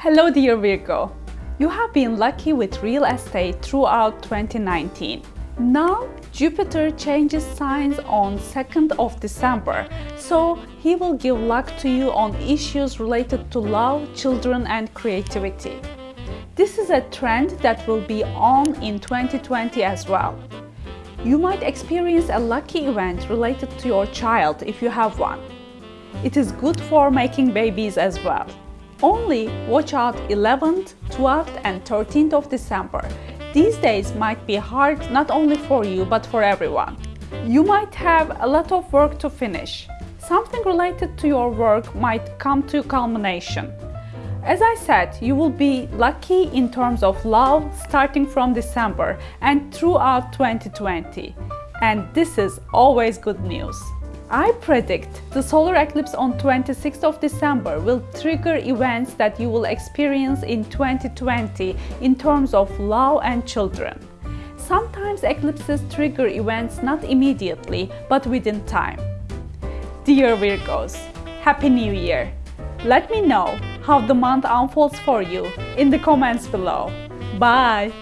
Hello dear Virgo! You have been lucky with real estate throughout 2019. Now Jupiter changes signs on 2nd of December, so he will give luck to you on issues related to love, children and creativity. This is a trend that will be on in 2020 as well. You might experience a lucky event related to your child if you have one. It is good for making babies as well. Only watch out 11th, 12th and 13th of December. These days might be hard not only for you but for everyone. You might have a lot of work to finish. Something related to your work might come to culmination. As I said, you will be lucky in terms of love starting from December and throughout 2020. And this is always good news. I predict the solar eclipse on 26th of December will trigger events that you will experience in 2020 in terms of love and children. Sometimes eclipses trigger events not immediately, but within time. Dear Virgos, Happy New Year! Let me know how the month unfolds for you in the comments below. Bye!